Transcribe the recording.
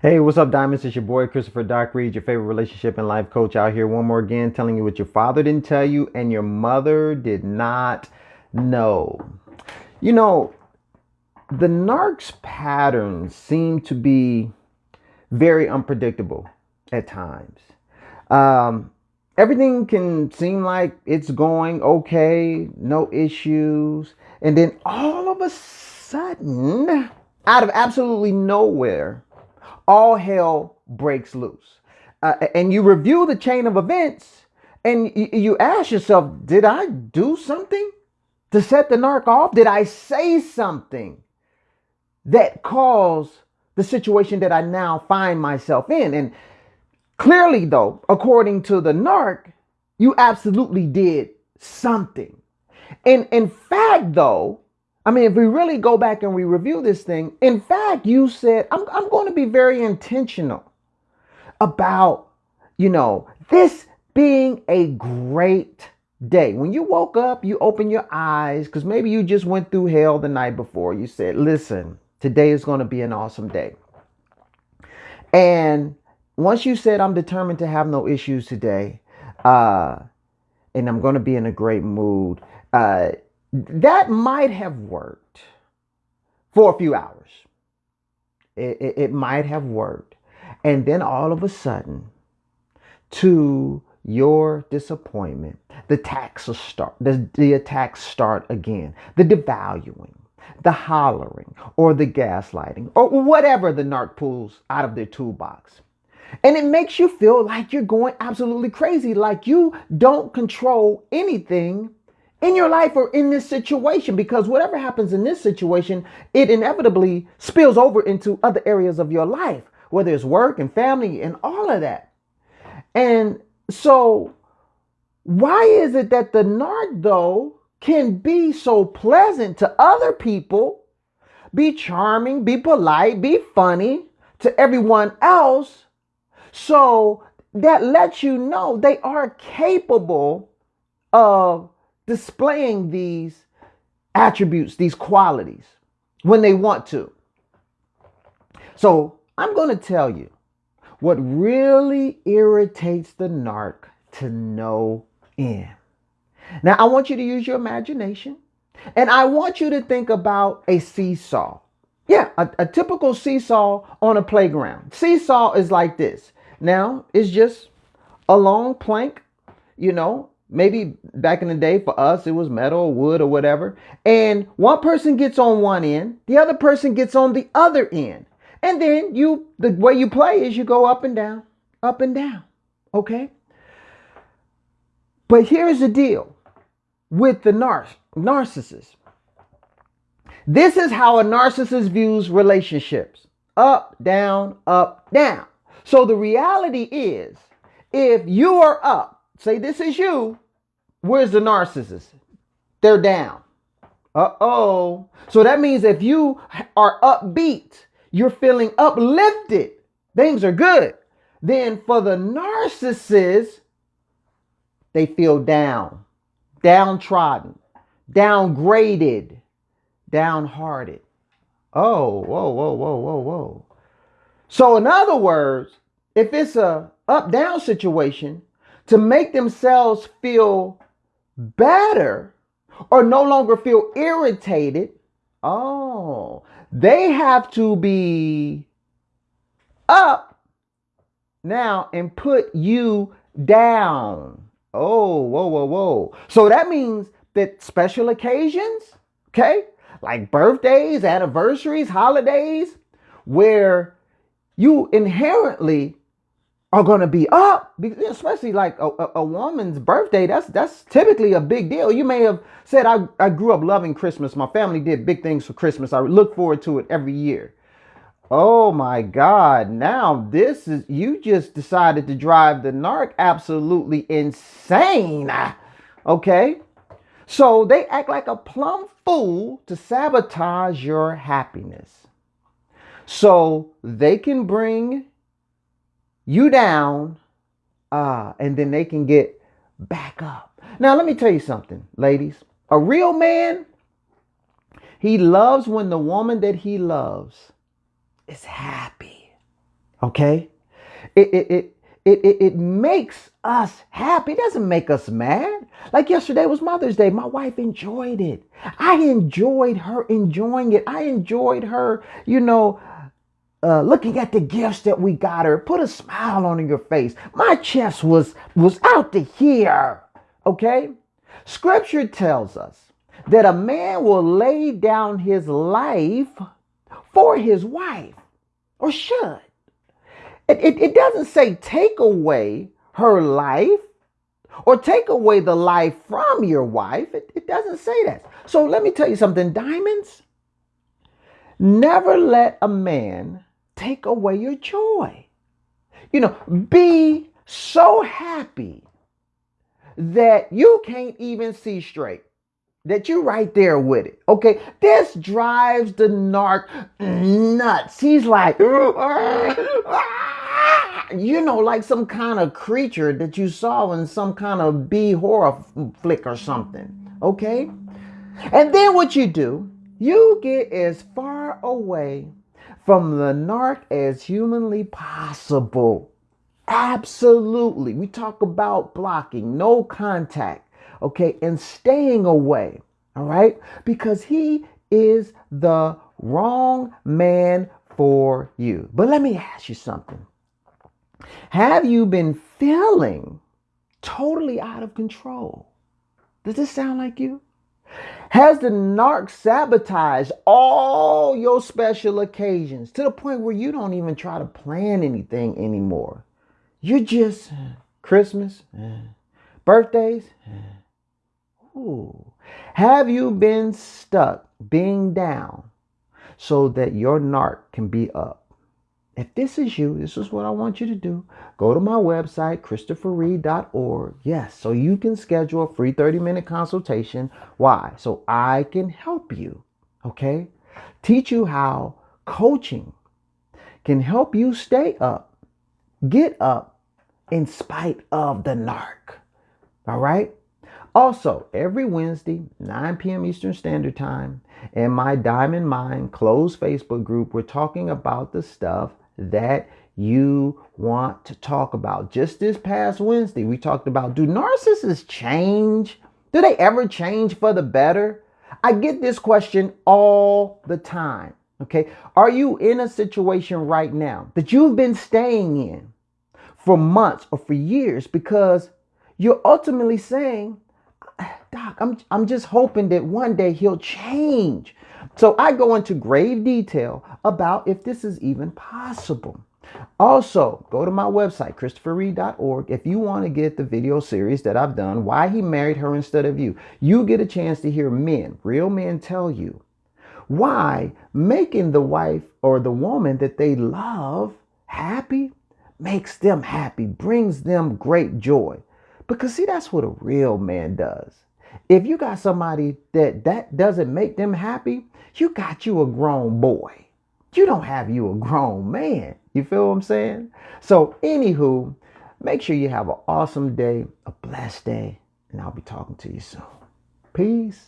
Hey, what's up, Diamonds? It's your boy Christopher Doc Reed, your favorite relationship and life coach out here. One more again, telling you what your father didn't tell you and your mother did not know. You know, the narc's patterns seem to be very unpredictable at times. Um, everything can seem like it's going okay, no issues, and then all of a sudden, out of absolutely nowhere, all hell breaks loose. Uh, and you review the chain of events and you, you ask yourself, did I do something to set the narc off? Did I say something that caused the situation that I now find myself in? And clearly, though, according to the narc, you absolutely did something. And in fact, though, I mean, if we really go back and we review this thing, in fact, you said, I'm, I'm going to be very intentional about, you know, this being a great day. When you woke up, you open your eyes because maybe you just went through hell the night before. You said, listen, today is going to be an awesome day. And once you said, I'm determined to have no issues today, uh, and I'm going to be in a great mood, uh, that might have worked for a few hours. It, it, it, might have worked. And then all of a sudden, to your disappointment, the attacks start, the, the attacks start again. The devaluing, the hollering, or the gaslighting, or whatever the narc pulls out of their toolbox. And it makes you feel like you're going absolutely crazy, like you don't control anything in your life or in this situation because whatever happens in this situation, it inevitably spills over into other areas of your life, whether it's work and family and all of that. And so, why is it that the though, can be so pleasant to other people, be charming, be polite, be funny to everyone else? So, that lets you know they are capable of displaying these attributes, these qualities when they want to. So I'm going to tell you what really irritates the narc to no end. Now, I want you to use your imagination and I want you to think about a seesaw. Yeah, a, a typical seesaw on a playground. Seesaw is like this. Now, it's just a long plank, you know, Maybe back in the day for us, it was metal or wood or whatever. And one person gets on one end, the other person gets on the other end. And then you, the way you play is you go up and down, up and down. Okay? But here's the deal with the nar- narcissist. This is how a narcissist views relationships up, down, up, down. So the reality is, if you are up, say this is you, where's the narcissist? They're down. Uh oh. So that means if you are upbeat, you're feeling uplifted, things are good. Then for the narcissist, they feel down, downtrodden, downgraded, downhearted. Oh, whoa, whoa, whoa, whoa, whoa. So, in other words, if it's a up down situation, to make themselves feel better or no longer feel irritated, oh, they have to be up now and put you down. Oh, whoa, whoa, whoa. So that means that special occasions, okay, like birthdays, anniversaries, holidays, where you inherently are going to be up, especially like a, a, a, woman's birthday. That's that's typically a big deal. You may have said, I, I grew up loving Christmas. My family did big things for Christmas. I look forward to it every year. Oh my God. Now this is, you just decided to drive the narc absolutely insane. Okay. So they act like a plumb fool to sabotage your happiness. So they can bring you down, uh, and then they can get back up. Now, let me tell you something, ladies. A real man, he loves when the woman that he loves is happy. Okay? It it it it, it, it makes us happy. It doesn't make us mad. Like yesterday was Mother's Day. My wife enjoyed it. I enjoyed her enjoying it. I enjoyed her, you know, uh, looking at the gifts that we got her. Put a smile on your face. My chest was was out to here. Okay? Scripture tells us that a man will lay down his life for his wife, or should. It, it, it doesn't say take away her life or take away the life from your wife. It, it doesn't say that. So let me tell you something, diamonds. Never let a man take away your joy. You know, be so happy that you can't even see straight that you're right there with it. Okay, this drives the narc nuts. He's like, ah, ah. you know, like some kind of creature that you saw in some kind of B horror flick or something. Okay, and then what you do, you get as far away from the narc as humanly possible. Absolutely. We talk about blocking, no contact okay, and staying away, all right, because he is the wrong man for you. But let me ask you something. Have you been feeling totally out of control? Does this sound like you? Has the narc sabotaged all your special occasions to the point where you don't even try to plan anything anymore? You're just Christmas, birthdays, Ooh. Have you been stuck being down so that your narc can be up? If this is you, this is what I want you to do. Go to my website, christopherreed.org. Yes, so you can schedule a free 30 minute consultation. Why? So I can help you, okay? Teach you how coaching can help you stay up, get up in spite of the narc. All right? Also, every Wednesday, 9 p.m. Eastern Standard Time, in my Diamond Mind closed Facebook group, we're talking about the stuff that you want to talk about. Just this past Wednesday, we talked about do narcissists change? Do they ever change for the better? I get this question all the time. Okay. Are you in a situation right now that you've been staying in for months or for years because you're ultimately saying, ah, Doc, I'm, I'm just hoping that one day he'll change. So I go into grave detail about if this is even possible. Also, go to my website, christopherreed.org, if you want to get the video series that I've done, Why He Married Her Instead of You. You get a chance to hear men, real men, tell you why making the wife or the woman that they love happy makes them happy, brings them great joy. Because see, that's what a real man does. If you got somebody that that doesn't make them happy, you got you a grown boy. You don't have you a grown man. You feel what I'm saying? So, anywho, make sure you have an awesome day, a blessed day, and I'll be talking to you soon. Peace.